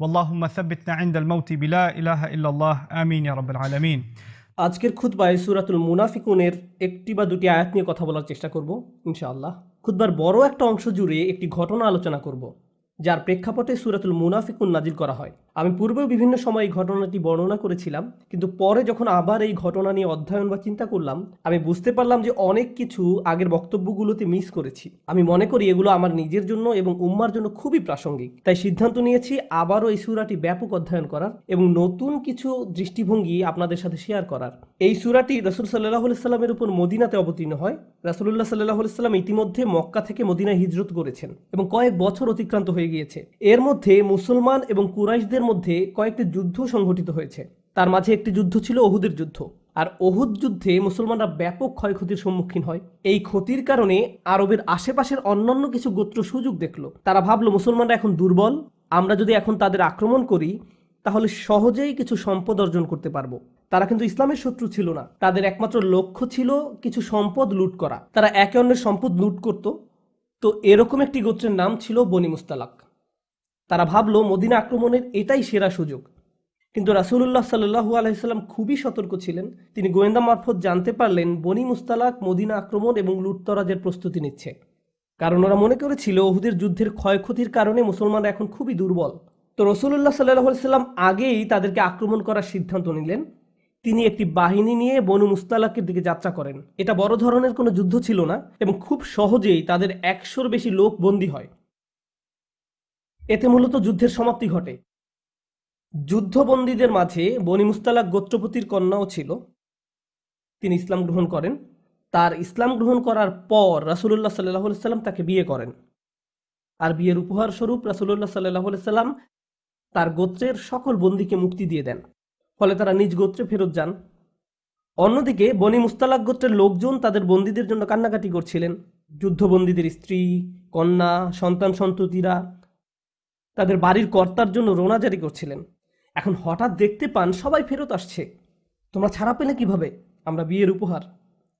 ওয়াল্লাহুম্মা সাব্বিতনা ইনদাল মাউতি বিলা ইলাহা ইল্লাল্লাহ। আমিন ইয়া রাব্বাল আলামিন। আজকের খুতবায় সুরাতুল মুনাফিকুনের একটি বা দুটি আয়াত নিয়ে কথা বলার চেষ্টা করব, ইনশাআল্লাহ। খুতবার বড় একটা অংশ জুড়ে একটি ঘটনা আলোচনা করব, যার প্রেক্ষাপটে সুরাতুল মুনাফিকুন নাজিল করা হয়। আমি পূর্বেও বিভিন্ন সময় এই ঘটনাটি বর্ণনা করেছিলাম, কিন্তু পরে যখন আবার এই ঘটনা নিয়ে অধ্যয়ন বা চিন্তা করলাম, আমি বুঝতে পারলাম যে অনেক কিছু আগের বক্তব্যগুলোতে মিস করেছি। আমি মনে করি এগুলো আমার নিজের জন্য এবং উম্মার জন্য খুবই প্রাসঙ্গিক। তাই সিদ্ধান্ত নিয়েছি আবারও এই সুরাটি ব্যাপক অধ্যয়ন করার এবং নতুন কিছু দৃষ্টিভঙ্গি আপনাদের সাথে শেয়ার করার। এই সুরাটি রসুল সাল্লাহ সাল্লামের উপর মদিনাতে অবতীর্ণ হয়। রাসুল্লাহ সাল্লাহ সাল্লাম ইতিমধ্যে মক্কা থেকে মদিনায় হিজরত করেছেন এবং কয়েক বছর অতিক্রান্ত হয়ে গিয়েছে। এর মধ্যে মুসলমান এবং কুরাইশদের মধ্যে কয়েকটি যুদ্ধ সংঘটিত হয়েছে। তার মাঝে একটি যুদ্ধ ছিল ওহুদের যুদ্ধ। আর ওহুদ যুদ্ধে মুসলমানরা ব্যাপক ক্ষয়ক্ষতির সম্মুখীন হয়। এই ক্ষতির কারণে আরবের আশেপাশের অন্যান্য কিছু গোত্র সুযোগ দেখল। তারা ভাবলো, মুসলমানরা এখন দুর্বল। আমরা যদি এখন তাদের আক্রমণ করি, তাহলে সহজেই কিছু সম্পদ অর্জন করতে পারব। তারা কিন্তু ইসলামের শত্রু ছিল না। তাদের একমাত্র লক্ষ্য ছিল কিছু সম্পদ লুট করা। তারা একে অন্যের সম্পদ লুট করত। তো এরকম একটি গোত্রের নাম ছিল বনি মুস্তালাক। তারা ভাবলো মদিনা আক্রমণের এটাই সেরা সুযোগ। কিন্তু রাসুল্লাহ সাল্লু আলাইসাল্লাম খুবই সতর্ক ছিলেন। তিনি গোয়েন্দা মারফত জানতে পারলেন বনি মুস্তালাক মদিনা আক্রমণ এবং লুটতরাজের প্রস্তুতি নিচ্ছে। কারণ ওরা মনে করেছিল ওহুদের যুদ্ধের ক্ষয়ক্ষতির কারণে মুসলমানরা এখন খুবই দুর্বল। তো রসুল্লাহ সাল্লাহ সাল্লাম আগেই তাদেরকে আক্রমণ করার সিদ্ধান্ত নিলেন। তিনি একটি বাহিনী নিয়ে বনু মুস্তালাকের দিকে যাত্রা করেন। এটা বড় ধরনের কোনো যুদ্ধ ছিল না এবং খুব সহজেই তাদের একশোর বেশি লোক বন্দী হয়। এতে মূলত যুদ্ধের সমাপ্তি ঘটে। যুদ্ধবন্দীদের মাঝে বনি মুস্তালাক গোত্রপতির কন্যাও ছিল। তিনি ইসলাম গ্রহণ করেন। তার ইসলাম গ্রহণ করার পর রাসুল্লাহ সাল্লাহ সাল্লাম তাকে বিয়ে করেন। আর বিয়ের উপহার স্বরূপ রাসুল্লাহ সাল্লাহ সাল্লাম তার গোত্রের সকল বন্দীকে মুক্তি দিয়ে দেন। ফলে তারা নিজ গোত্রে ফেরত যান। অন্যদিকে বনি মুস্তালাক গোত্রের লোকজন তাদের বন্দীদের জন্য কান্নাকাটি করছিলেন। যুদ্ধবন্দীদের স্ত্রী, কন্যা সন্তান সন্ততিরা তাদের বাড়ির কর্তার জন্য রোনা জারি করছিলেন। এখন হঠাৎ দেখতে পান সবাই ফেরত আসছে। তোমরা ছাড়া পেলে কীভাবে? আমরা বিয়ের উপহার।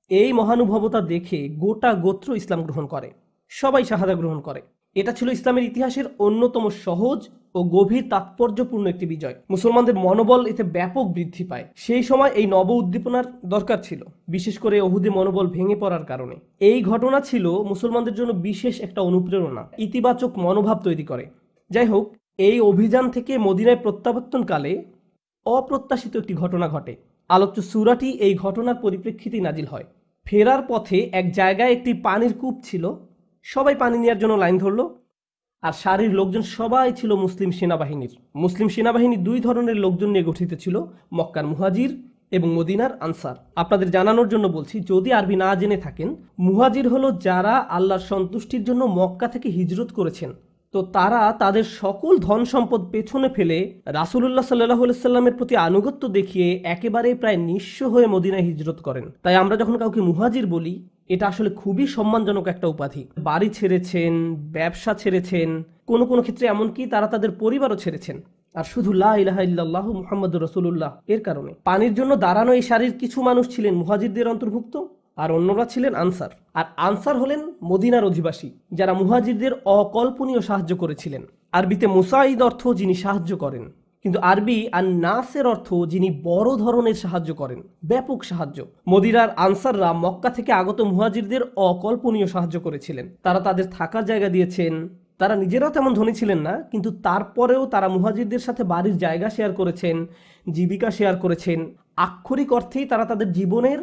এই মহানুভবতা দেখে গোটা গোত্র ইসলাম গ্রহণ করে। সবাই শাহাদা গ্রহণ করে। এটা ছিল ইসলামের ইতিহাসের অন্যতম সহজ ও গভীর তাৎপর্যপূর্ণ একটি বিজয়। মুসলমানদের মনোবল এতে ব্যাপক বৃদ্ধি পায়। সেই সময় এই নব উদ্দীপনার দরকার ছিল, বিশেষ করে অহুদে মনোবল ভেঙে পড়ার কারণে। এই ঘটনা ছিল মুসলমানদের জন্য বিশেষ একটা অনুপ্রেরণা, ইতিবাচক মনোভাব তৈরি করে। যাই হোক এই অভিযান থেকে মদিনায় প্রত্যাবর্তনকালে অপ্রত্যাশিত একটি ঘটনা ঘটে। আলোচ্য সুরাটি এই ঘটনার পরিপ্রেক্ষিতে নাজিল হয়। ফেরার পথে এক জায়গায় একটি পানির কূপ ছিল। সবাই পানি নেওয়ার জন্য লাইন ধরলো আর সারির লোকজন সবাই ছিল মুসলিম সেনাবাহিনীর। মুসলিম সেনাবাহিনী দুই ধরনের লোকজন নিয়ে গঠিত ছিল, মক্কার মুহাজির এবং মদিনার আনসার। আপনাদের জানানোর জন্য বলছি, যদি আরবি না জেনে থাকেন, মুহাজির হলো যারা আল্লাহর সন্তুষ্টির জন্য মক্কা থেকে হিজরত করেছেন। তো তারা তাদের সকল ধন সম্পদ পেছনে ফেলে রাসুল্লাহ সাল্লাহ সাল্লামের প্রতি আনুগত্য দেখিয়ে একেবারে প্রায় নিঃস্ব হয়ে মদিনায় হিজরত করেন। তাই আমরা যখন কাউকে মুহাজির বলি, এটা আসলে খুবই সম্মানজনক একটা উপাধি। বাড়ি ছেড়েছেন, ব্যবসা ছেড়েছেন, কোনো কোনো ক্ষেত্রে এমনকি তারা তাদের পরিবারও ছেড়েছেন। আর শুধু লাহ মুহাম্মদুর রসুল্লাহ এর কারণে। পানির জন্য দাঁড়ানো এই শাড়ির কিছু মানুষ ছিলেন মুহাজিরদের অন্তর্ভুক্ত। আর অন্যরা ছিলেন আনসার। আর আনসার হলেন মদিনার অধিবাসী, যারা মুহাজিরদের অকল্পনীয় সাহায্য করেছিলেন। আরবিতে মুসাইদ অর্থ যিনি সাহায্য করেন, কিন্তু আরবি আর নাসের অর্থ যিনি বড় ধরনের সাহায্য করেন, ব্যাপক সাহায্য। মদিরার আনসাররা মক্কা থেকে আগত মুহাজিরদের অকল্পনীয় সাহায্য করেছিলেন। তারা তাদের থাকার জায়গা দিয়েছেন। তারা নিজেরাও তেমন ধনী ছিলেন না, কিন্তু তারপরেও তারা মুহাজিরদের সাথে বাড়ির জায়গা শেয়ার করেছেন, জীবিকা শেয়ার করেছেন। আক্ষরিক অর্থেই তারা তাদের জীবনের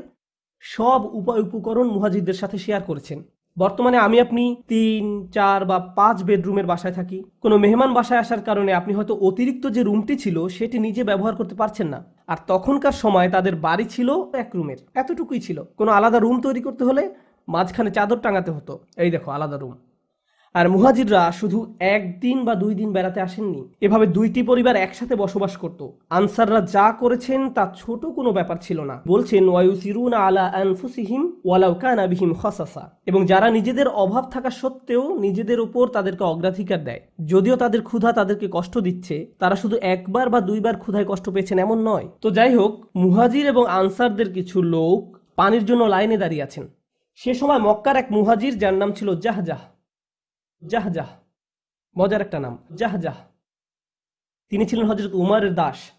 সব উপায় উপকরণ মুহাজিদদের সাথে শেয়ার করেছেন। বর্তমানে আমি আপনি তিন, চার বা পাঁচ বেডরুমের বাসায় থাকি। কোনো মেহমান বাসায় আসার কারণে আপনি হয়তো অতিরিক্ত যে রুমটি ছিল, সেটি নিজে ব্যবহার করতে পারছেন না। আর তখনকার সময় তাদের বাড়ি ছিল এক রুমের, এতটুকুই ছিল। কোনো আলাদা রুম তৈরি করতে হলে মাঝখানে চাদর টাঙাতে হতো। এই দেখো, আলাদা রুম। আর মুহাজিররা শুধু একদিন বা দুই দিন বেড়াতে আসেননি। এভাবে দুইটি পরিবার একসাথে বসবাস করত। আনসাররা যা করেছেন তা ছোট কোনো ব্যাপার ছিল না। বলছেন, ওয়ায়ুসিরুনা আলা আনফুসিহিম এবং যারা নিজেদের অভাব থাকা সত্ত্বেও নিজেদের উপর তাদেরকে অগ্রাধিকার দেয়। যদিও তাদের ক্ষুধা তাদেরকে কষ্ট দিচ্ছে, তারা শুধু একবার বা দুইবার ক্ষুধায় কষ্ট পেয়েছেন এমন নয়। তো যাই হোক, মুহাজির এবং আনসারদের কিছু লোক পানির জন্য লাইনে দাঁড়িয়ে আছেন। সে সময় মক্কার এক মুহাজির, যার নাম ছিল জাহজাহ। জাহজাহ মজার একটা নাম জাহজাহ তিনি ছিলেন হজরত উমারের দাস।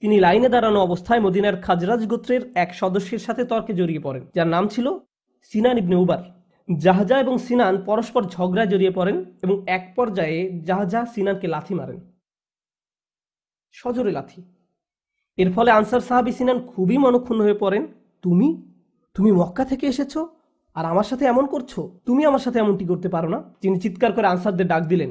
তিনি লাইনে দাঁড়ানো অবস্থায় মদিনার খাজরাজ গোত্রের এক সদস্যের সাথে তর্কে জড়িয়ে পড়েন, যার নাম ছিল সিনান ইবনে উবার। জাহাজা এবং সিনান পরস্পর ঝগড়ায় জড়িয়ে পড়েন এবং এক পর্যায়ে জাহাজা সিনানকে লাথি মারেন। সজোরে লাথি। এর ফলে আনসার সাহাবি সিনান খুবই মনক্ষুণ্ণ হয়ে পড়েন, তুমি? তুমি মক্কা থেকে এসেছ? আর আমার সাথে এমন করছ? তুমি আমার সাথে এমনটি করতে পারো না? তিনি চিৎকার করে আনসারদের ডাক দিলেন।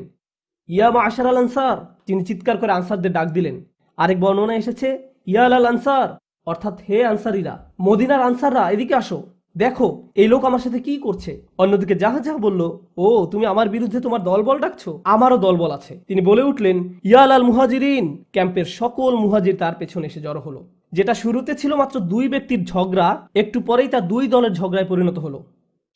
ইয়া মা আশার আল আনসার, তিনি চিৎকার করে আনসারদের ডাক দিলেন। আরেক বর্ণনা এসেছে, ইয়া আল আনসার, অর্থাৎ হে আনসারিরা, মদিনার আনসাররা, এদিকে আসো। দেখো, এই লোক আমার সাথে কি করছে? অন্যদিকে যাহা যাহা বলল, ও, তুমি আমার বিরুদ্ধে তোমার দলবল ডাকছো? আমারও দলবল আছে। তিনি বলে উঠলেন ইয়াল আল মুহাজিরিন, ক্যাম্পের সকল মুহাজির তার পেছনে এসে জড়ো হলো। যেটা শুরুতে ছিল মাত্র দুই ব্যক্তির ঝগড়া, একটু পরেই তা দুই দলের ঝগড়ায় পরিণত হলো।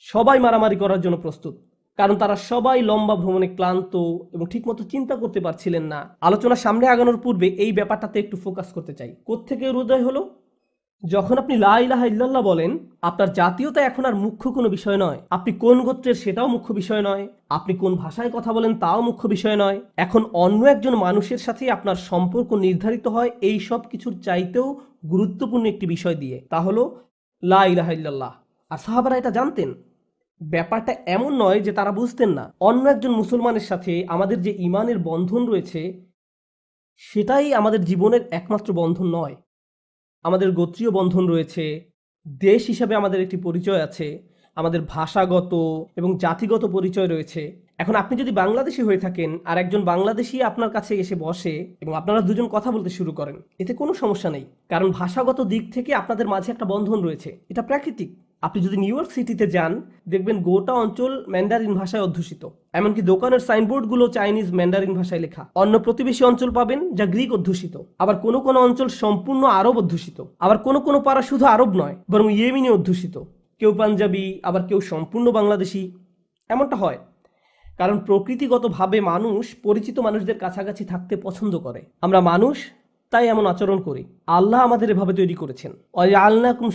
সবাই মারামারি করার জন্য প্রস্তুত। কারণ তারা সবাই লম্বা ভ্রমণে ক্লান্ত এবং ঠিকমতো চিন্তা করতে পারছিলেন না। আলোচনা সামনে আগানোর পূর্বে এই ব্যাপারটাতে একটু ফোকাস করতে চাই। কোত্থেকে উদয় হলো? যখন আপনি লা ইলাহা ইল্লাল্লাহ বলেন, আপনার জাতীয়তা এখন আর মুখ্য কোনো বিষয় নয়। আপনি কোন গোত্রের সেটাও মুখ্য বিষয় নয়। আপনি কোন ভাষায় কথা বলেন তাও মুখ্য বিষয় নয়। এখন অন্য একজন মানুষের সাথে আপনার সম্পর্ক নির্ধারিত হয় এই সব কিছুর চাইতেও গুরুত্বপূর্ণ একটি বিষয় দিয়ে। তা হলো লা ইলাহা ইল্লাল্লাহ। আর সাহাবারা এটা জানতেন? ব্যাপারটা এমন নয় যে তারা বুঝতেন না। অন্য একজন মুসলমানের সাথে আমাদের যে ইমানের বন্ধন রয়েছে, সেটাই আমাদের জীবনের একমাত্র বন্ধন নয়। আমাদের গোত্রীয় বন্ধন রয়েছে, দেশ হিসাবে আমাদের একটি পরিচয় আছে, আমাদের ভাষাগত এবং জাতিগত পরিচয় রয়েছে। এখন আপনি যদি বাংলাদেশি হয়ে থাকেন আর একজন বাংলাদেশি আপনার কাছে এসে বসে এবং আপনারা দুজন কথা বলতে শুরু করেন, এতে কোনো সমস্যা নেই। কারণ ভাষাগত দিক থেকে আপনাদের মাঝে একটা বন্ধন রয়েছে, এটা প্রাকৃতিক। আপনি যদি নিউ ইয়র্ক সিটিতে যান, দেখবেন গোটা অঞ্চল ম্যান্ডারিন ভাষায় অধ্যুষিত। এমনকি দোকানের সাইনবোর্ডগুলো চাইনিজ ম্যান্ডারিন ভাষায় লেখা। অন্য প্রতিবেশী অঞ্চল পাবেন যা গ্রিক অধ্যুষিত। আবার কোনো কোনো অঞ্চল সম্পূর্ণ আরব অধ্যুষিত। আবার কোনো কোনো পাড়া শুধু আরব নয়, বরং ইয়েমিনি অধ্যুষিত। কেউ পাঞ্জাবি, আবার কেউ সম্পূর্ণ বাংলাদেশি। এমনটা হয়। কারণ প্রকৃতিগতভাবে মানুষ পরিচিত মানুষদের কাছাকাছি থাকতে পছন্দ করে। আমরা মানুষ তাই এমন আচরণ করি। আল্লাহ আমাদের এভাবে তৈরি করেছেন। আল্লাকুম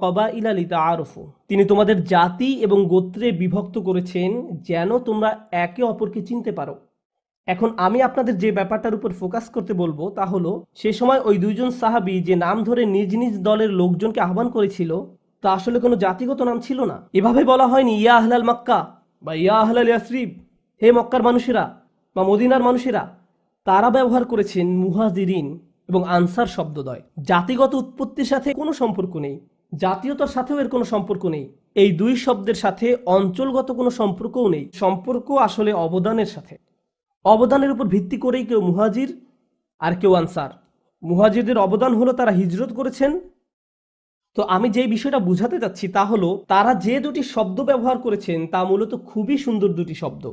কবা ইলালিতা আরফু তিনি তোমাদের জাতি এবং গোত্রে বিভক্ত করেছেন যেন তোমরা একে অপরকে চিনতে পারো। এখন আমি আপনাদের যে ব্যাপারটার উপর ফোকাস করতে বলব তা হলো, সে সময় ওই দুইজন সাহাবি যে নাম ধরে নিজ নিজ দলের লোকজনকে আহ্বান করেছিল, তা আসলে কোনো জাতিগত নাম ছিল না। এভাবে বলা হয়নি, ইয়া আহলাল মক্কা বা ইয়া আহলাল ইয়াসরিব হে মক্কার মানুষেরা বা মদিনার মানুষেরা তারা ব্যবহার করেছেন মুহাজিরিন এবং আনসার শব্দদ্বয়। জাতিগত উৎপত্তির সাথে কোনো সম্পর্ক নেই, জাতীয়তার সাথেও এর কোনো সম্পর্ক নেই। এই দুই শব্দের সাথে অঞ্চলগত কোনো সম্পর্কও নেই, সম্পর্ক আসলে অবদানের সাথে। অবদানের উপর ভিত্তি করেই কেউ মুহাজির আর কেউ আনসার। মুহাজিরদের অবদান হলো তারা হিজরত করেছেন। তো আমি যে বিষয়টা বুঝাতে যাচ্ছি তা হলো, তারা যে দুটি শব্দ ব্যবহার করেছেন তা মূলত খুবই সুন্দর দুটি শব্দ।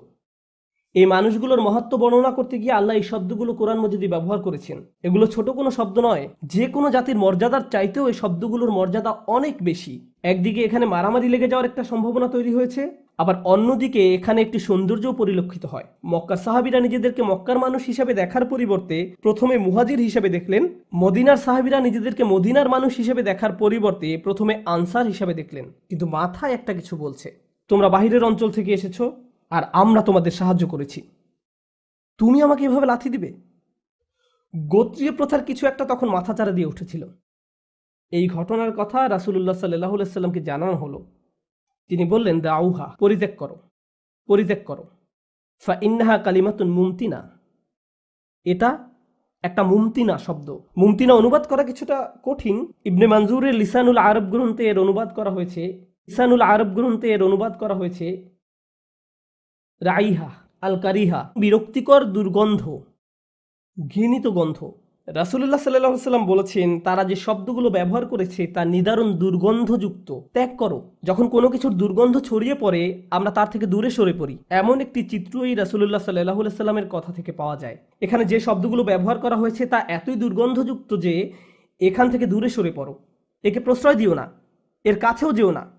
এই মানুষগুলোর মহত্ব বর্ণনা করতে গিয়ে আল্লাহ এই শব্দগুলো কোরআন মজিদি ব্যবহার করেছেন। এগুলো ছোট কোনো শব্দ নয়, যে কোনো জাতির মর্যাদার চাইতেও এই শব্দগুলোর মর্যাদা অনেক বেশি। একদিকে এখানে মারামারি লেগে যাওয়ার একটা সম্ভাবনা তৈরি হয়েছে, আবার অন্যদিকে এখানে একটি সৌন্দর্যও পরিলক্ষিত হয়। মক্কা সাহাবিরা নিজেদেরকে মক্কার মানুষ হিসাবে দেখার পরিবর্তে প্রথমে মুহাজির হিসাবে দেখলেন, মদিনার সাহাবিরা নিজেদেরকে মদিনার মানুষ হিসেবে দেখার পরিবর্তে প্রথমে আনসার হিসাবে দেখলেন। কিন্তু মাথায় একটা কিছু বলছে, তোমরা বাহিরের অঞ্চল থেকে এসেছ আর আমরা তোমাদের সাহায্য করেছি। তুমি আমাকে এভাবে লাথি দিবে? গোত্রীয় প্রথার কিছু একটা তখন মাথাচাড়া দিয়ে উঠেছিল। এই ঘটনার কথা রাসুল্লাহ সাল্লাহ জানানো হলো। তিনি বললেন, দাউহা, পরিত্যাগ করো পরিত্যাগ করো। ফা ইন্নাহা কালিমাতুন মুমতিনা। এটা একটা মুমতিনা শব্দ। মুমতিনা অনুবাদ করা কিছুটা কঠিন। ইবনে মানজুরের লিসানুল আরব গ্রন্থে এর অনুবাদ করা হয়েছে। লিসানুল আরব গ্রন্থে এর অনুবাদ করা হয়েছে রাইহা আল কারিহা বিরক্তিকর দুর্গন্ধ, ঘৃণিত গন্ধ। রাসুল্লাহ সাল্লাহ সাল্লাম বলেছেন, তারা যে শব্দগুলো ব্যবহার করেছে, তা নিদারুণ দুর্গন্ধযুক্ত। ত্যাগ করো, যখন কোনো কিছুর দুর্গন্ধ ছড়িয়ে পড়ে, আমরা তার থেকে দূরে সরে পড়ি। এমন একটি চিত্র এই রাসুল্লাহ সাল্লাহ সাল্লামের কথা থেকে পাওয়া যায়। এখানে যে শব্দগুলো ব্যবহার করা হয়েছে, তা এতই দুর্গন্ধযুক্ত যে, এখান থেকে দূরে সরে পড়ো। একে প্রশ্রয় দিও না, এর কাছেও যেও না।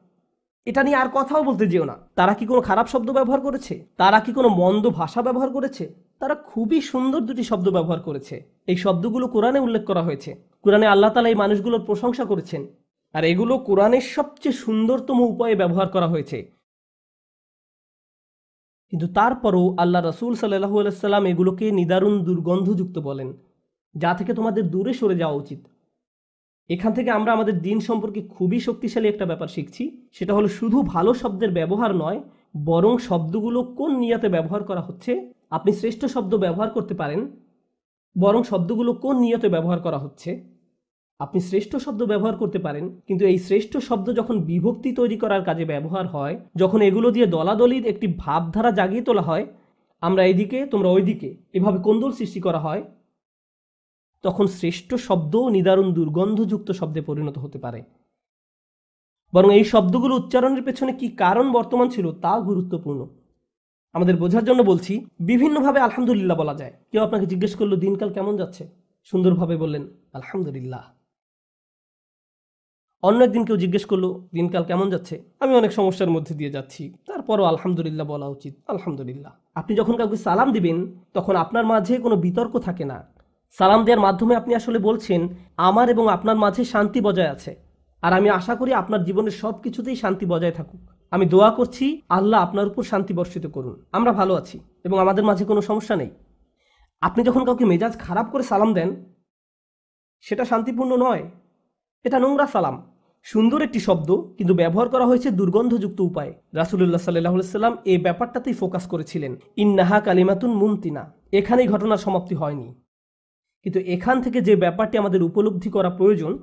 এটা নিয়ে আর কথাও বলতে যেও না। তারা কি কোনো খারাপ শব্দ ব্যবহার করেছে? তারা কি কোনো মন্দ ভাষা ব্যবহার করেছে? তারা খুবই সুন্দর দুটি শব্দ ব্যবহার করেছে। এই শব্দগুলো কোরআনে উল্লেখ করা হয়েছে। কোরআনে আল্লাহ তালা এই মানুষগুলোর প্রশংসা করেছেন। আর এগুলো কোরআনের সবচেয়ে সুন্দরতম উপায়ে ব্যবহার করা হয়েছে। কিন্তু তারপরও আল্লাহ রসুল সাল্লাহু আলাইসাল্লাম এগুলোকে নিদারুণ দুর্গন্ধযুক্ত বলেন। যা থেকে তোমাদের দূরে সরে যাওয়া উচিত। এখান থেকে আমরা আমাদের দিন সম্পর্কে খুবই শক্তিশালী একটা ব্যাপার শিখছি। সেটা হলো শুধু ভালো শব্দের ব্যবহার নয়, বরং শব্দগুলো কোন নিয়াতে ব্যবহার করা হচ্ছে, আপনি শ্রেষ্ঠ শব্দ ব্যবহার করতে পারেন, বরং শব্দগুলো কোন নিয়তে ব্যবহার করা হচ্ছে, আপনি শ্রেষ্ঠ শব্দ ব্যবহার করতে পারেন, কিন্তু এই শ্রেষ্ঠ শব্দ যখন বিভক্তি তৈরি করার কাজে ব্যবহার হয়, যখন এগুলো দিয়ে দলাদলির একটি ভাবধারা জাগিয়ে তোলা হয়, আমরা এইদিকে, তোমরা ওইদিকে, এভাবে কোন্দল সৃষ্টি করা হয়। তখন শ্রেষ্ঠ শব্দও নিদারুণ দুর্গন্ধযুক্ত শব্দে পরিণত হতে পারে। বরং এই শব্দগুলো উচ্চারণের পেছনে কি কারণ বর্তমান ছিল তা গুরুত্বপূর্ণ। আমাদের বোঝার জন্য বলছি, বিভিন্নভাবে আলহামদুলিল্লাহ বলা যায়। কেউ আপনাকে জিজ্ঞেস করল, দিনকাল কেমন যাচ্ছে? সুন্দরভাবে বললেন, আলহামদুলিল্লাহ। অন্য একদিন কেউ জিজ্ঞেস করল, দিনকাল কেমন যাচ্ছে? আমি অনেক সমস্যার মধ্যে দিয়ে যাচ্ছি। তারপরও আলহামদুলিল্লাহ বলা উচিত, আলহামদুলিল্লাহ। আপনি যখন কাউকে সালাম দিবেন, তখন আপনার মাঝে কোনো বিতর্ক থাকে না। সালাম দেওয়ার মাধ্যমে আপনি আসলে বলছেন, আমার এবং আপনার মাঝে শান্তি বজায় আছে। আর আমি আশা করি আপনার জীবনের সব কিছুতেই শান্তি বজায় থাকুক। আমি দোয়া করছি, আল্লাহ আপনার উপর শান্তি বর্ষিত করুন। আমরা ভালো আছি এবং আমাদের মাঝে কোনো সমস্যা নেই। আপনি যখন কাউকে মেজাজ খারাপ করে সালাম দেন, সেটা শান্তিপূর্ণ নয়। এটা নোংরা সালাম। সুন্দর একটি শব্দ, কিন্তু ব্যবহার করা হয়েছে দুর্গন্ধযুক্ত উপায়ে। রাসুলুল্লাহ সাল্লাহ সাল্লাম এই ব্যাপারটাতেই ফোকাস করেছিলেন। ইন্নাহা কালিমাতুন মুমতিনা। এখানেই ঘটনার সমাপ্তি হয়নি। কিন্তু এখান থেকে যে ব্যাপারটি আমাদের উপলব্ধি করা প্রয়োজন,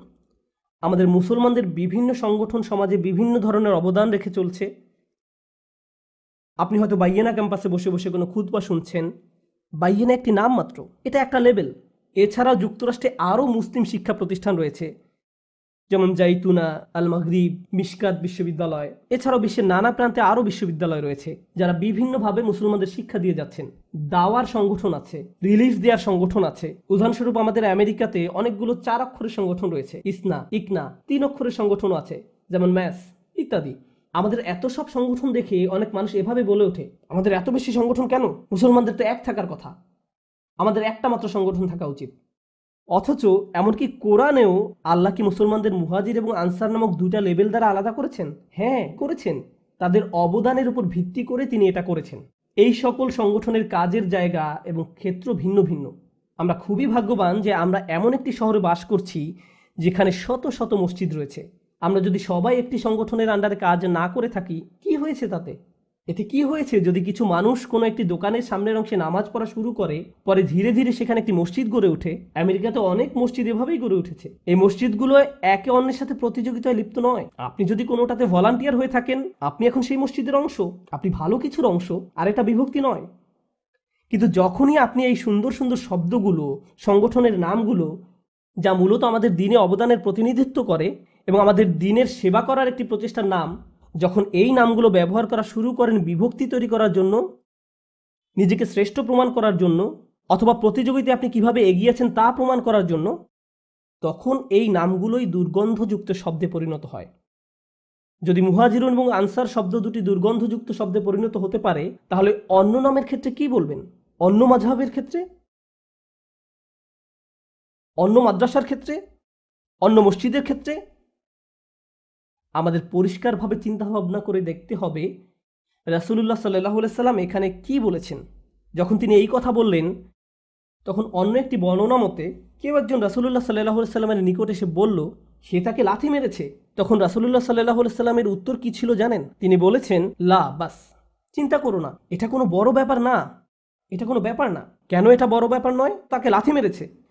আমাদের মুসলমানদের বিভিন্ন সংগঠন সমাজে বিভিন্ন ধরনের অবদান রেখে চলছে। আপনি হয়তো বাইয়েনা ক্যাম্পাসে বসে বসে কোনো খুদবা শুনছেন। বাইয়েনা একটি নাম মাত্র এটা একটা লেভেল এছাড়াও যুক্তরাষ্ট্রে আরও মুসলিম শিক্ষা প্রতিষ্ঠান রয়েছে। যেমন জাইতুনা আল মাগরিব মিশকাত বিশ্ববিদ্যালয়। এছাড়াও বিশ্বের নানা প্রান্তে আরও বিশ্ববিদ্যালয় রয়েছে, যারা বিভিন্নভাবে মুসলমানদের শিক্ষা দিয়ে যাচ্ছেন। দাওয়ার সংগঠন আছে, রিলিফ দেওয়ার সংগঠন আছে। উদাহরণস্বরূপ আমাদের আমেরিকাতে অনেকগুলো চার অক্ষরের সংগঠন রয়েছে, ইসনা, ইকনা, তিন অক্ষরের সংগঠনও আছে, যেমন ম্যাস, ইত্যাদি। আমাদের এত সব সংগঠন দেখে অনেক মানুষ এভাবে বলে ওঠে, আমাদের এত বেশি সংগঠন কেন? মুসলমানদের তো এক থাকার কথা। আমাদের একটা মাত্র সংগঠন থাকা উচিত। অথচ এমনকি কোরআনেও আল্লাহ কি মুসলমানদের মুহাজির এবং আনসার নামক দুইটা লেভেল দ্বারা আলাদা করেছেন? হ্যাঁ করেছেন। তাদের অবদানের উপর ভিত্তি করে তিনি এটা করেছেন। এই সকল সংগঠনের কাজের জায়গা এবং ক্ষেত্র ভিন্ন ভিন্ন। আমরা খুবই ভাগ্যবান যে আমরা এমন একটি শহরে বাস করছি যেখানে শত শত মসজিদ রয়েছে। আমরা যদি সবাই একটি সংগঠনের আন্ডারে কাজ না করে থাকি, কি হয়েছে তাতে? এতে কি হয়েছে? যদি কিছু মানুষ কোনো একটি দোকানের সামনের অংশে নামাজ পড়া শুরু করে, পরে ধীরে ধীরে সেখানে একটি মসজিদ গড়ে ওঠে। আমেরিকাতে অনেক মসজিদ এভাবেই গড়ে উঠেছে। এই মসজিদগুলো একে অন্যের সাথে প্রতিযোগিতায় লিপ্ত নয়। আপনি যদি কোনোটাতে ভলান্টিয়ার হয়ে থাকেন, আপনি এখন সেই মসজিদের অংশ। আপনি ভালো কিছুর অংশ, আর এটা বিভক্তি নয়। কিন্তু যখনই আপনি এই সুন্দর সুন্দর শব্দগুলো, সংগঠনের নামগুলো, যা মূলত আমাদের দিনে অবদানের প্রতিনিধিত্ব করে এবং আমাদের দিনের সেবা করার একটি প্রচেষ্টার নাম যখন এই নামগুলো ব্যবহার করা শুরু করেন বিভক্তি তৈরি করার জন্য, নিজেকে শ্রেষ্ঠ প্রমাণ করার জন্য, অথবা প্রতিযোগিতায় আপনি কীভাবে এগিয়েছেন তা প্রমাণ করার জন্য, তখন এই নামগুলোই দুর্গন্ধযুক্ত শব্দে পরিণত হয়। যদি মুহাজিরুন এবং আনসার শব্দ দুটি দুর্গন্ধযুক্ত শব্দে পরিণত হতে পারে, তাহলে অন্য নামের ক্ষেত্রে কি বলবেন? অন্য মাঝহাবের ক্ষেত্রে? অন্য মাদ্রাসার ক্ষেত্রে? অন্য মসজিদের ক্ষেত্রে? আমাদের পরিষ্কারভাবে চিন্তা ভাবনা করে দেখতে হবে রাসুলুল্লাহ সাল্লাহ সাল্লাম এখানে কি বলেছেন? যখন তিনি এই কথা বললেন, তখন অন্য একটি বর্ণনা মতে কেউ একজন রাসুলুল্লাহ সাল্লাহ সাল্লামের নিকট এসে বলল, সে তাকে লাথি মেরেছে। তখন রাসুলুল্লাহ সাল্লাহ সাল্লামের উত্তর কি ছিল জানেন? তিনি বলেছেন, লা, বাস। চিন্তা করো না, এটা কোনো বড় ব্যাপার না। এটা কোনো ব্যাপার না। কেন এটা বড় ব্যাপার নয়? তাকে লাথি মেরেছে।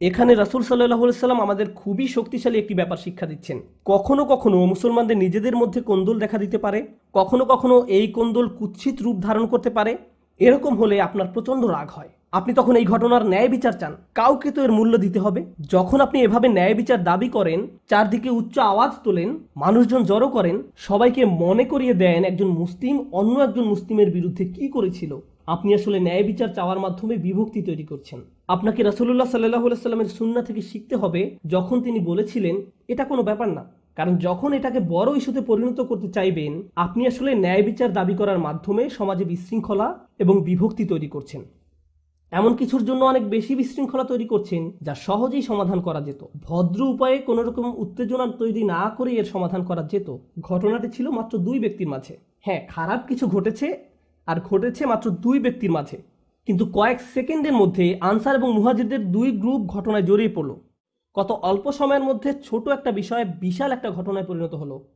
এখানে রাসুল সাল্লাহ সাল্লাম আমাদের খুবই শক্তিশালী একটি ব্যাপার শিক্ষা দিচ্ছেন। কখনো কখনো মুসলমানদের নিজেদের মধ্যে কোন্দল দেখা দিতে পারে, কখনো কখনো এই কোন্দল কুৎসিত রূপ ধারণ করতে পারে। এরকম হলে আপনার প্রচণ্ড রাগ হয়। আপনি তখন এই ঘটনার ন্যায় বিচার চান। কাউকে তো এর মূল্য দিতে হবে। যখন আপনি এভাবে ন্যায় বিচার দাবি করেন, চারদিকে উচ্চ আওয়াজ তোলেন, মানুষজন জড়ো করেন, সবাইকে মনে করিয়ে দেন একজন মুসলিম, অন্য একজন মুসলিমের বিরুদ্ধে কি করেছিল। আপনি আসলে ন্যায় বিচার চাওয়ার মাধ্যমে বিভক্তি তৈরি করছেন। আপনাকে রাসুল্লাহ সাল্লাহ সাল্লামের সুন্না থেকে শিখতে হবে যখন তিনি বলেছিলেন, এটা কোনো ব্যাপার না। কারণ যখন এটাকে বড় ইস্যুতে পরিণত করতে চাইবেন, আপনি আসলে ন্যায় বিচার দাবি করার মাধ্যমে সমাজে বিশৃঙ্খলা এবং বিভক্তি তৈরি করছেন। এমন কিছুর জন্য অনেক বেশি বিশৃঙ্খলা তৈরি করছেন, যা সহজেই সমাধান করা যেত। ভদ্র উপায়ে কোনো রকম উত্তেজনা তৈরি না করে এর সমাধান করা যেত। ঘটনাটি ছিল মাত্র দুই ব্যক্তির মাঝে। হ্যাঁ খারাপ কিছু ঘটেছে আর ঘটেছে মাত্র দুই ব্যক্তির মাঝে। কিন্তু কয়েক সেকেন্ডের মধ্যে আনসার এবং মুহাজিরদের দুই গ্রুপ ঘটনায় জড়িয়ে পড়ল। কত অল্প সময়ের মধ্যে ছোট একটা বিষয়ে বিশাল একটা ঘটনায় পরিণত হলো।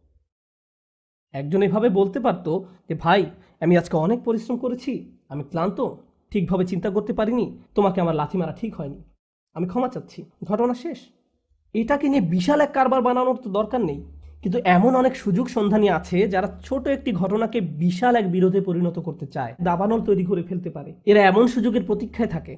একজন এভাবে বলতে পারতো যে, ভাই, আমি আজকে অনেক পরিশ্রম করেছি, আমি ক্লান্ত, ঠিকভাবে চিন্তা করতে পারিনি, তোমাকে আমার লাথি মারা ঠিক হয়নি। আমি ক্ষমা চাচ্ছি, ঘটনা শেষ। এটাকে নিয়ে বিশাল এক কারবার বানানোর তো দরকার নেই। কিন্তু এমন অনেক সুযোগ সন্ধানী আছে যারা ছোট একটি ঘটনাকে বিশাল এক বিরোধে পরিণত করতে চায়, দাবানল তৈরি করে ফেলতে পারে। এরা এমন সুযোগের প্রতীক্ষায় থাকে,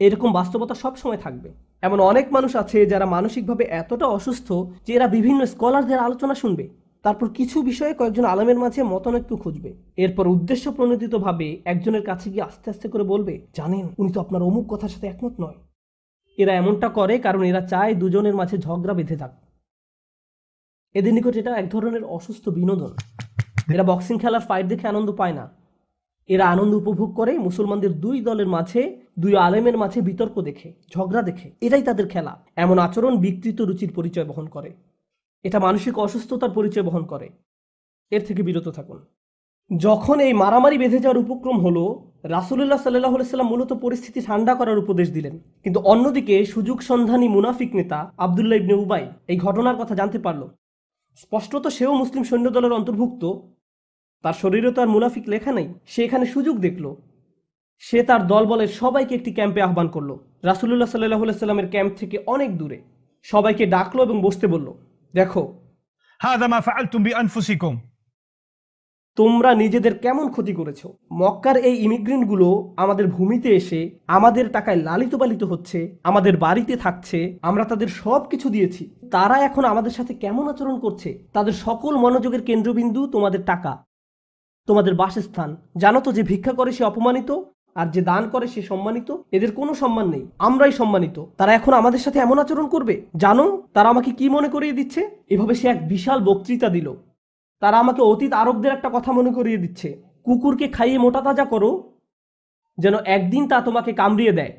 এরকম বাস্তবতা সব সময় থাকবে। এমন অনেক মানুষ আছে যারা মানসিকভাবে এতটা অসুস্থ যে এরা বিভিন্ন স্কলারদের আলোচনা শুনবে, তারপর কিছু বিষয়ে কয়েকজন আলমের মাঝে মতানৈক্য খুঁজবে। এরপর উদ্দেশ্য প্রণোদিতভাবে একজনের কাছে গিয়ে আস্তে আস্তে করে বলবে, জানেন, উনি তো আপনার অমুক কথার সাথে একমত নয়। এরা এমনটা করে কারণ এরা চায় দুজনের মাঝে ঝগড়া বেঁধে থাক এদের নিকট এটা এক ধরনের অসুস্থ বিনোদন। এরা বক্সিং খেলার ফাইট দেখে আনন্দ পায় না। এরা আনন্দ উপভোগ করে, মুসলমানদের দুই দলের মাঝে, দুই আলেমের মাঝে বিতর্ক দেখে, ঝগড়া দেখে। এটাই তাদের খেলা। এমন আচরণ বিকৃত রুচির পরিচয় বহন করে। এটা মানসিক অসুস্থতার পরিচয় বহন করে। এর থেকে বিরত থাকুন। যখন এই মারামারি বেঁধে যাওয়ার উপক্রম হলো, রাসুলুল্লাহ সাল্লাহ সাল্লাম মূলত পরিস্থিতি ঠান্ডা করার উপদেশ দিলেন। কিন্তু অন্যদিকে সুযোগ সন্ধানী মুনাফিক নেতা আবদুল্লাহ ইবনে উবাই এই ঘটনার কথা জানতে পারল। স্পষ্টত সেও মুসলিম সৈন্যদলের অন্তর্ভুক্ত। তার শরীরে তো আর মুনাফিক লেখা নেই। সে এখানে সুযোগ দেখল। সে তার দলবলের সবাইকে একটি ক্যাম্পে আহ্বান করল। রাসুল্লাহ সাল্লাহ সাল্লামের ক্যাম্প থেকে অনেক দূরে। সবাইকে ডাকলো এবং বসতে বলল, দেখো হ্যাঁ তোমরা নিজেদের কেমন ক্ষতি করেছ? মক্কার এই ইমিগ্রেন্টগুলো আমাদের ভূমিতে এসে আমাদের টাকায় লালিত পালিত হচ্ছে, আমাদের বাড়িতে থাকছে, আমরা তাদের সব কিছু দিয়েছি। তারা এখন আমাদের সাথে কেমন আচরণ করছে? তাদের সকল মনোযোগের কেন্দ্রবিন্দু তোমাদের টাকা, তোমাদের বাসস্থান। জানো তো যে ভিক্ষা করে সে অপমানিত, আর যে দান করে সে সম্মানিত? এদের কোনো সম্মান নেই, আমরাই সম্মানিত। তারা এখন আমাদের সাথে এমন আচরণ করবে? জানো, তারা আমাকে কি মনে করিয়ে দিচ্ছে? এভাবে সে এক বিশাল বক্তৃতা দিল। তারা আমাকে অতীত আরবদের একটা কথা মনে করিয়ে দিচ্ছে। কুকুরকে খাইয়ে মোটা তাজা করো, যেন একদিন তা তোমাকে কামড়িয়ে দেয়।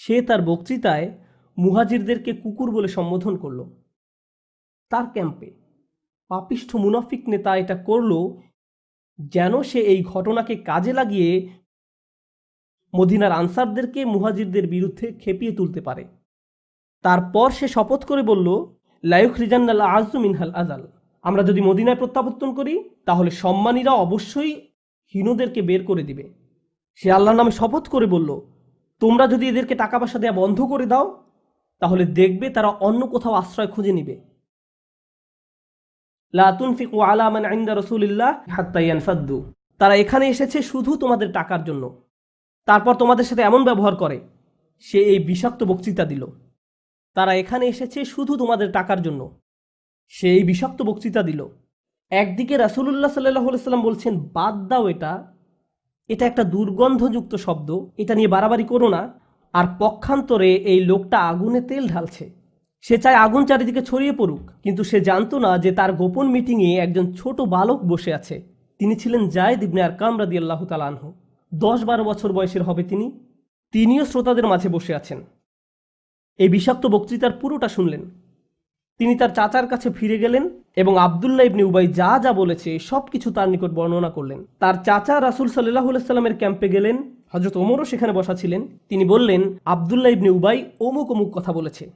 সে তার বক্তৃতায় মুহাজিরদেরকে কুকুর বলে সম্বোধন করল। তার ক্যাম্পে পাপিষ্ঠ মুনাফিক নেতা এটা করল, যেন সে এই ঘটনাকে কাজে লাগিয়ে মদিনার আনসারদেরকে মুহাজিরদের বিরুদ্ধে খেপিয়ে তুলতে পারে। তারপর সে শপথ করে বলল লায়ুখ রিজান্নাল আজু মিনহাল আজাল আমরা যদি মদিনায় প্রত্যাবর্তন করি, তাহলে সম্মানীরা অবশ্যই হীনদেরকে বের করে দিবে। সে আল্লাহর নামে শপথ করে বলল, তোমরা যদি এদেরকে টাকা পয়সা দেওয়া বন্ধ করে দাও, তাহলে দেখবে তারা অন্য কোথাও আশ্রয় খুঁজে নিবে। তুনফিকু আলা ইনদা রাসূলিল্লাহ হাত্তা ইয়ানফাদ্দু। তারা এখানে এসেছে শুধু তোমাদের টাকার জন্য। তারপর তোমাদের সাথে এমন ব্যবহার করে, সে এই বিষাক্ত বক্তৃতা দিল। তারা এখানে এসেছে শুধু তোমাদের টাকার জন্য। সে এই বিষাক্ত বক্তৃতা দিল। একদিকে রাসুলুল্লাহ সাল্লাহ সাল্লাম বলছেন, বাদ দাও এটা। এটা একটা দুর্গন্ধযুক্ত শব্দ। এটা নিয়ে বাড়াবাড়ি করো না। আর পক্ষান্তরে এই লোকটা আগুনে তেল ঢালছে। সে চায় আগুন চারিদিকে ছড়িয়ে পড়ুক, কিন্তু সে জানতো না যে তার গোপন মিটিংয়ে একজন ছোট বালক বসে আছে। তিনি ছিলেন জায়দ ইবনে আর কামরাদি আল্লাহ তালানহ দশ বারো বছর বয়সের হবে তিনি। তিনিও শ্রোতাদের মাঝে বসে আছেন। এই বিষাক্ত বক্তৃতার পুরোটা শুনলেন। তিনি তার চাচার কাছে ফিরে গেলেন এবং আবদুল্লাহ ইবনে উবাই যা যা বলেছে, সব কিছু তার নিকট বর্ণনা করলেন। তার চাচা রাসুল সাল্লাহ সাল্লামের ক্যাম্পে গেলেন হজরত ওমরও সেখানে বসা ছিলেন। তিনি বললেন, আবদুল্লাহ ইবনে উবাই অমুক অমুক কথা বলেছে।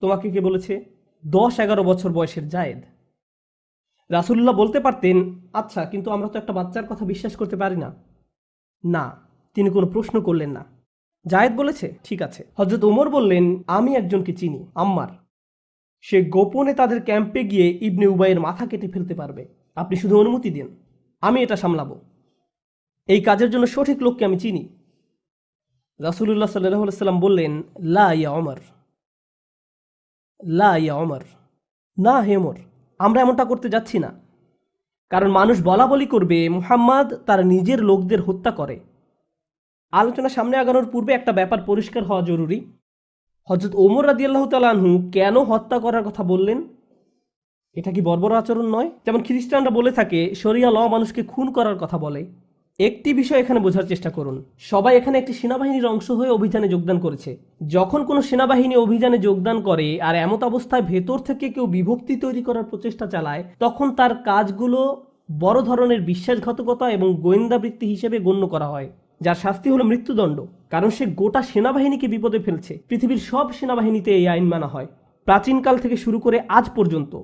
তোমাকে কে বলেছে? দশ এগারো বছর বয়সের জায়েদ। রাসুল্লাহ বলতে পারতেন আচ্ছা কিন্তু আমরা তো একটা বাচ্চার কথা বিশ্বাস করতে পারি না। না, তিনি কোনো প্রশ্ন করলেন না। জায়েদ বলেছে? ঠিক আছে। হজরত ওমর বললেন, আমি একজনকে চিনি, আম্মার। সে গোপনে তাদের ক্যাম্পে গিয়ে ইবনে উবাইয়ের মাথা কেটে ফেলতে পারবে। আপনি শুধু অনুমতি দিন। আমি এটা সামলাবো। এই কাজের জন্য সঠিক লোককে আমি চিনি। রাসুলুল্লাহ সাল্লাম বললেন, লা ইয়া অমর লা ইয়া অমর না হে ওমর, আমরা এমনটা করতে যাচ্ছি না। কারণ মানুষ বলা বলি করবে, মুহাম্মদ তার নিজের লোকদের হত্যা করে। আলোচনা সামনে আগানোর পূর্বে একটা ব্যাপার পরিষ্কার হওয়া জরুরি। হজরত ওমর রাদিয়াল্লাহ তালাহু কেন হত্যা করার কথা বললেন? এটা কি বর্বর আচরণ নয়? যেমন খ্রিস্টানরা বলে থাকে, শরিয়া ল মানুষকে খুন করার কথা বলে। একটি বিষয় এখানে বোঝার চেষ্টা করুন। সবাই এখানে একটি সেনাবাহিনীর অংশ হয়ে অভিযানে যোগদান করেছে। যখন কোনো সেনাবাহিনী অভিযানে যোগদান করে আর এমত অবস্থায় ভেতর থেকে কেউ বিভক্তি তৈরি করার প্রচেষ্টা চালায়, তখন তার কাজগুলো বড় ধরনের বিশ্বাসঘাতকতা এবং গোয়েন্দাবৃত্তি হিসেবে গণ্য করা হয়, যার শাস্তি হলো মৃত্যুদণ্ড। কারণ সে গোটা সেনাবাহিনীকে বিপদে ফেলছে। পৃথিবীর সব সেনাবাহিনীতে এই আইন মানা হয়। প্রাচীনকাল থেকে শুরু করে আজ পর্যন্ত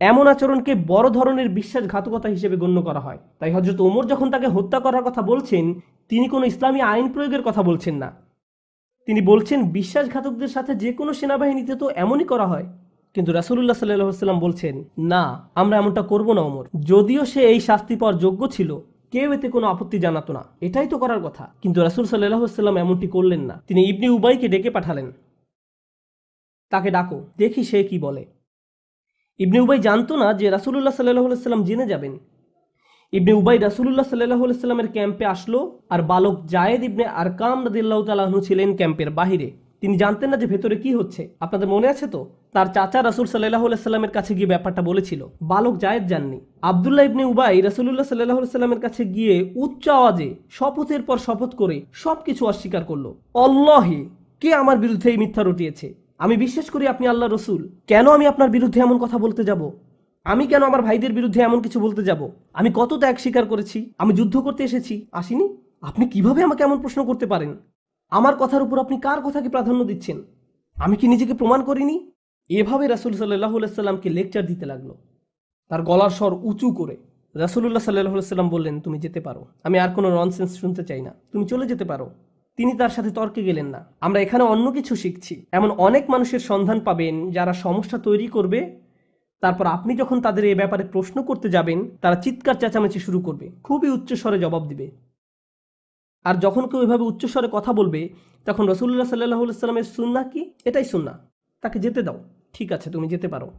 এমন আচরণকে বড় ধরনের বিশ্বাসঘাতকতা হিসেবে গণ্য করা হয়। তাই হজরত ওমর যখন তাকে হত্যা করার কথা বলছেন, তিনি কোনো ইসলামী আইন প্রয়োগের কথা বলছেন না। তিনি বলছেন, বিশ্বাসঘাতকদের সাথে যে কোনো সেনাবাহিনীতে তো এমনই করা হয়। কিন্তু রাসুল্লাহ সাল্লাম বলছেন, না, আমরা এমনটা করব না, ওমর। যদিও সে এই শাস্তি পাওয়ার যোগ্য ছিল কেউ এতে কোনো আপত্তি জানাতো না। এটাই তো করার কথা। কিন্তু রাসুল সাল্লাহ এমনটি করলেন না। তিনি ইবনি উবাইকে ডেকে পাঠালেন। তাকে ডাকো, দেখি সে কি বলে। ইবনে উবাই জানতো না যে রাসুলুল্লাহ সাল্লাহ সাল্লাম জেনে যাবেন। ইবনে উবাই রাসুলুল্লাহ সাল্লাহ সাল্লামের ক্যাম্পে আসলো আর বালক জায়েদ ইবনে আরকাম রদিল্লাহ তালাহনু ছিলেন ক্যাম্পের বাহিরে। তিনি জানতেন না যে ভেতরে কি হচ্ছে। আপনাদের মনে আছে তো? তার চাচা রাসুল সাল্লাহ সাল্লামের কাছে গিয়ে ব্যাপারটা বলেছিল। বালক জায়েদ যাননি আবদুল্লাহ ইবনে উবাই রাসুলুল্লাহ সাল্লাহ সাল্লামের কাছে গিয়ে উচ্চ আওয়াজে শপথের পর শপথ করে সবকিছু অস্বীকার করল। অল্লাহে কে আমার বিরুদ্ধে এই মিথ্যা রটিয়েছে? আমি বিশ্বাস করি আপনি আল্লাহ রসুল। কেন আমি আপনার বিরুদ্ধে এমন কথা বলতে যাব? আমি কেন আমার ভাইদের বিরুদ্ধে এমন কিছু বলতে যাব? আমি কত ত্যাগ স্বীকার করেছি? আমি যুদ্ধ করতে এসেছি। আসিনি? আপনি কীভাবে আমাকে এমন প্রশ্ন করতে পারেন? আমার কথার উপর আপনি কার কথাকে প্রাধান্য দিচ্ছেন? আমি কি নিজেকে প্রমাণ করিনি? এভাবে রাসুল সাল্লাহ সাল্লামকে লেকচার দিতে লাগল। তার গলার স্বর উঁচু করে রাসুল্লাহ সাল্লাহ সাল্লাম বললেন, তুমি যেতে পারো। আমি আর কোনো ননসেন্স শুনতে চাই না। তুমি চলে যেতে পারো। তিনি তার সাথে তর্কে গেলেন না। আমরা এখানে অন্য কিছু শিখছি। এমন অনেক মানুষের সন্ধান পাবেন যারা সমস্যা তৈরি করবে। তারপর আপনি যখন তাদের এ ব্যাপারে প্রশ্ন করতে যাবেন, তারা চিৎকার চেঁচামেচি শুরু করবে। খুবই উচ্চস্বরে জবাব দিবে। আর যখন কেউ এভাবে উচ্চস্বরে কথা বলবে, তখন রসুল্লাহ সাল্লাহ সাল্লামের সুন্না কি? এটাই সুন্না তাকে যেতে দাও। ঠিক আছে, তুমি যেতে পারো।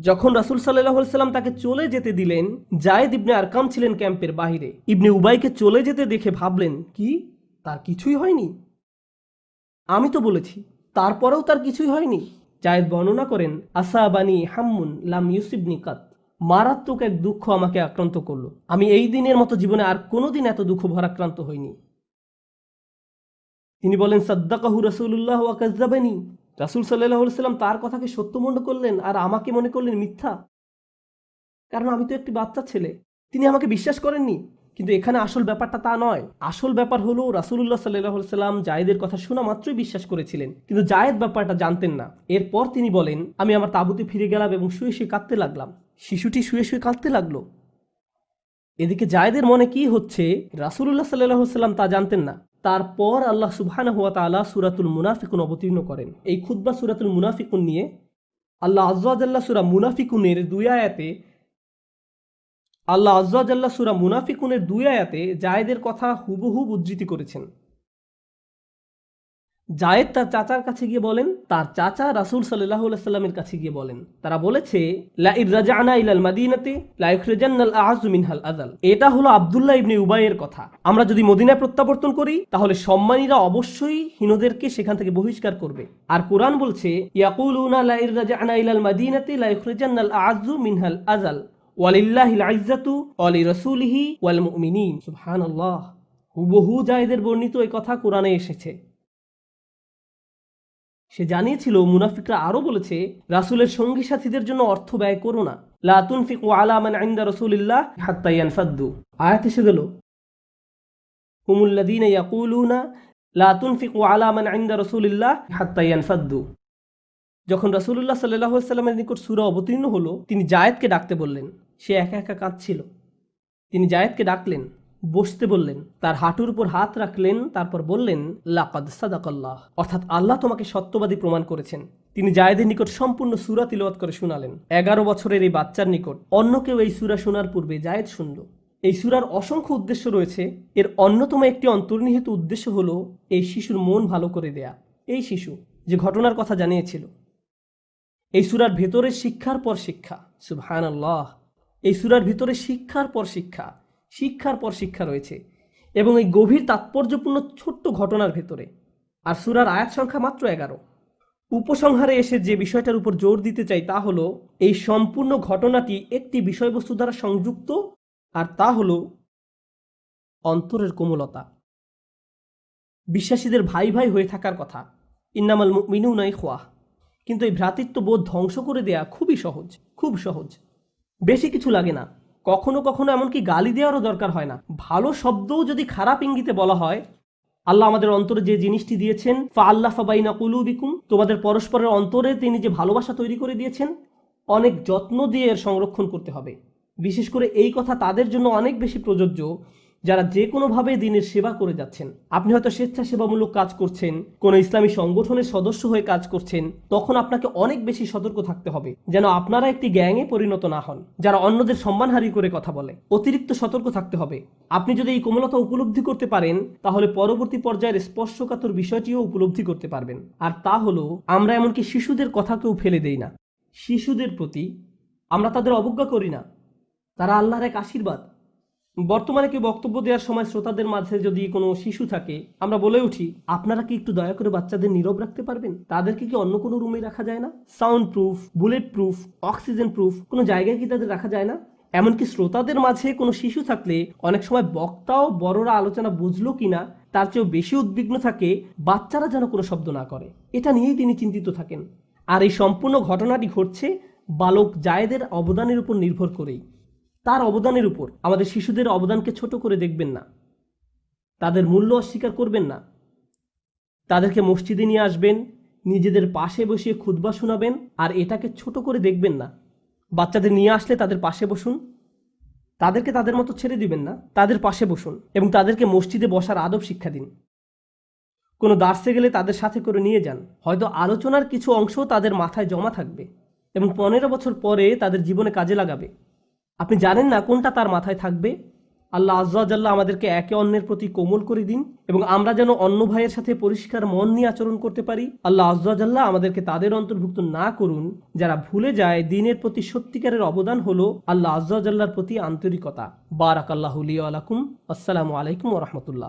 যখন রাসুল সাল্লাহ সাল্লাম তাকে চলে যেতে দিলেন, জায়েদ ইবনে আরকাম ছিলেন ক্যাম্পের বাহিরে। ইবনে উবাইকে চলে যেতে দেখে ভাবলেন, কি? তার কিছুই হয়নি? আমি তো বলেছি, তারপরেও তার কিছুই হয়নি। জায়েদ বর্ণনা করেন, আসাবানি হাম্মুন লাম ইউসিবনি কাত। মারাত্মক এক দুঃখ আমাকে আক্রান্ত করল। আমি এই দিনের মতো জীবনে আর কোনোদিন এত দুঃখ ভরাক্রান্ত হইনি। তিনি বলেন, সাদ্দাকাহু রসুল্লাহ ওয়াকাজ্জাবানি রাসুল সাল্লাহ সাল্লাম তার কথাকে সত্য মনে করলেন আর আমাকে মনে করলেন মিথ্যা। কারণ আমি তো একটি বাচ্চা ছেলে। তিনি আমাকে বিশ্বাস করেননি। কিন্তু এখানে আসল ব্যাপারটা তা নয়। আসল ব্যাপার হলো রাসুল্লাহ সাল্লাহ সাল্লাম জায়েদের কথা শোনা মাত্রই বিশ্বাস করেছিলেন। কিন্তু জায়েদ ব্যাপারটা জানতেন না। এরপর তিনি বলেন, আমি আমার তাঁবুতে ফিরে গেলাম এবং শুয়ে শুয়ে কাঁদতে লাগলাম। শিশুটি শুয়ে শুয়ে কাঁদতে লাগল। এদিকে জায়েদের মনে কি হচ্ছে রাসুল্লাহ সাল্লাহ সাল্লাম তা জানতেন না। তারপর আল্লাহ সুবহানাহু ওয়া তাআলা সুরাতুল মুনাফিকুন অবতীর্ণ করেন। এই খুতবা সূরাতুল মুনাফিকুন নিয়ে আল্লাহ আজ্জাল্লাহ সূরা মুনাফিকুনের দুই আয়াতে আল্লাহ আজ্জাল্লাহ সূরা মুনাফিকুনের দুই আয়াতে জায়েদের কথা হুবহু উদ্ধৃতি করেছেন। জায়েদ তার চাচার কাছে গিয়ে বলেন, তার চাচা রাসূল আলাইহি সাল্লামের কাছে গিয়ে বলেন, তারা বলেছে ইলাল মাদিনাতে, লা ইখরিজান্নাল আযু মিনহাল আযাল। এটা হলো আবদুল্লাহ ইবনে উবাইয়ের কথা। আমরা যদি মদিনায় প্রত্যাবর্তন করি, তাহলে সম্মানীরা অবশ্যই হীনদেরকে সেখান থেকে বহিষ্কার করবে। আর কোরআন বলছে, ইয়াকুলুনা লা ইর রাজানা ইলাল মাদিনাতে, লা ইখরিজান্নাল আযু মিনহাল আযাল। ওয়ালিল্লাহিল হুবহু জায়েদের বর্ণিত এই কথা কোরআনে এসেছে। সে জানিয়েছিল, মুনাফিকরা আরও বলেছে, রাসুলের সঙ্গী সাথীদের জন্য অর্থ ব্যয় করো না। লাতুন ফিকু আলা মান আইন্দা রসুলিল্লাহ হাত্তাইয়ান ফাদ্দু আয়াত এসে গেল। হুমুল্লাদিন ইয়াকুলুনা লাতুন ফিকু আলা মান আইন্দা রসুলিল্লাহ হাত্তাইয়ান ফাদ্দু যখন রাসুলুল্লাহ সাল্লাহ সাল্লামের নিকট সুরা অবতীর্ণ হলো, তিনি জায়েদকে ডাকতে বললেন। সে একা একা কাঁদছিল। তিনি জায়েদকে ডাকলেন, বসতে বললেন, তার হাঁটুর উপর হাত রাখলেন, তারপর বললেন, লাকাদ সাদাকাল্লাহ। অর্থাৎ আল্লাহ তোমাকে সত্যবাদী প্রমাণ করেছেন। তিনি জায়েদের নিকট সম্পূর্ণ সুরা তিলওয়াত করে শোনালেন। এগারো বছরের এই বাচ্চার নিকট অন্য কেউ এই সুরা শোনার পূর্বে জায়েদ শুনল। এই সুরার অসংখ্য উদ্দেশ্য রয়েছে। এর অন্যতম একটি অন্তর্নিহিত উদ্দেশ্য হলো এই শিশুর মন ভালো করে দেয়া। এই শিশু যে ঘটনার কথা জানিয়েছিল। এই সুরার ভেতরে শিক্ষার পর শিক্ষা। সুবহান আল্লাহ এই সুরার ভিতরে শিক্ষার পর শিক্ষা, শিক্ষার পর শিক্ষা রয়েছে এবং এই গভীর তাৎপর্যপূর্ণ ছোট্ট ঘটনার ভেতরে। আর সুরার আয়াত সংখ্যা মাত্র এগারো। উপসংহারে এসে যে বিষয়টার উপর জোর দিতে চাই তা হলো, এই সম্পূর্ণ ঘটনাটি একটি বিষয়বস্তু দ্বারা সংযুক্ত, আর তা হলো অন্তরের কোমলতা। বিশ্বাসীদের ভাই ভাই হয়ে থাকার কথা। ইন্নামাল মিনু নাই খোয়া কিন্তু এই ভ্রাতৃত্ব বোধ ধ্বংস করে দেয়া খুবই সহজ, খুব সহজ। বেশি কিছু লাগে না। কখনো কখনো এমনকি গালি দেওয়ারও দরকার হয় না। ভালো শব্দও যদি খারাপ ইঙ্গিতে বলা হয়, আল্লাহ আমাদের অন্তরে যে জিনিসটি দিয়েছেন, ফা আল্লাহ ফাবাইনা কুলুবিকুম, তোমাদের পরস্পরের অন্তরে তিনি যে ভালোবাসা তৈরি করে দিয়েছেন, অনেক যত্ন দিয়ে এর সংরক্ষণ করতে হবে। বিশেষ করে এই কথা তাদের জন্য অনেক বেশি প্রযোজ্য। যারা যে কোনোভাবে দিনের সেবা করে যাচ্ছেন। আপনি হয়তো স্বেচ্ছাসেবামূলক কাজ করছেন, কোনো ইসলামী সংগঠনের সদস্য হয়ে কাজ করছেন, তখন আপনাকে অনেক বেশি সতর্ক থাকতে হবে, যেন আপনারা একটি গ্যাংয়ে পরিণত না হন, যারা অন্যদের সম্মানহারি করে কথা বলে। অতিরিক্ত সতর্ক থাকতে হবে। আপনি যদি এই কোমলতা উপলব্ধি করতে পারেন, তাহলে পরবর্তী পর্যায়ের স্পর্শকাতর বিষয়টিও উপলব্ধি করতে পারবেন। আর তা হলো, আমরা এমনকি শিশুদের কথাকেও ফেলে দেই না। শিশুদের প্রতি আমরা তাদের অবজ্ঞা করি না। তারা আল্লাহর এক আশীর্বাদ। বর্তমানে কি বক্তব্য দেওয়ার সময় শ্রোতাদের মাঝে যদি কোনো শিশু থাকে, আমরা বলে উঠি, আপনারা কি একটু দয়া করে বাচ্চাদের নীরব রাখতে পারবেন? তাদেরকে কি অন্য কোনো রুমে রাখা যায় না? Sound proof bullet proof oxygen proof কোনো জায়গায় কি তাদের রাখা যায় না? এমনকি শ্রোতাদের মাঝে কোনো শিশু থাকলে অনেক সময় বক্তাও বড়রা আলোচনা বুঝলো কিনা, তার চেয়েও বেশি উদ্বিগ্ন থাকে বাচ্চারা যেন কোনো শব্দ না করে। এটা নিয়েই তিনি চিন্তিত থাকেন। আর এই সম্পূর্ণ ঘটনাটি ঘটছে বালক জায়েদের অবদানের উপর নির্ভর করেই। তার অবদানের উপর। আমাদের শিশুদের অবদানকে ছোট করে দেখবেন না। তাদের মূল্য অস্বীকার করবেন না। তাদেরকে মসজিদে নিয়ে আসবেন, নিজেদের পাশে বসিয়ে খুতবা শোনাবেন, আর এটাকে ছোট করে দেখবেন না। বাচ্চাদের নিয়ে আসলে তাদের পাশে বসুন। তাদেরকে তাদের মতো ছেড়ে দিবেন না। তাদের পাশে বসুন এবং তাদেরকে মসজিদে বসার আদব শিক্ষা দিন। কোনো দার্সে গেলে তাদের সাথে করে নিয়ে যান। হয়তো আলোচনার কিছু অংশ তাদের মাথায় জমা থাকবে এবং পনেরো বছর পরে তাদের জীবনে কাজে লাগাবে। আপনি জানেন না কোনটা তার মাথায় থাকবে? আল্লাহ আজ্লাহ আমাদেরকে একে অন্যের প্রতি কোমল করে দিন এবং আমরা যেন অন্য ভাইয়ের সাথে পরিষ্কার মন নিয়ে আচরণ করতে পারি। আল্লাহ আজ্লাহ আমাদেরকে তাদের অন্তর্ভুক্ত না করুন। যারা ভুলে যায়, দিনের প্রতি সত্যিকারের অবদান হলো আল্লাহ আজ্লাহর প্রতি আন্তরিকতা। বারাক আল্লাহ আলাকুম আসসালামু আলাইকুম রহমতুল্লাহ।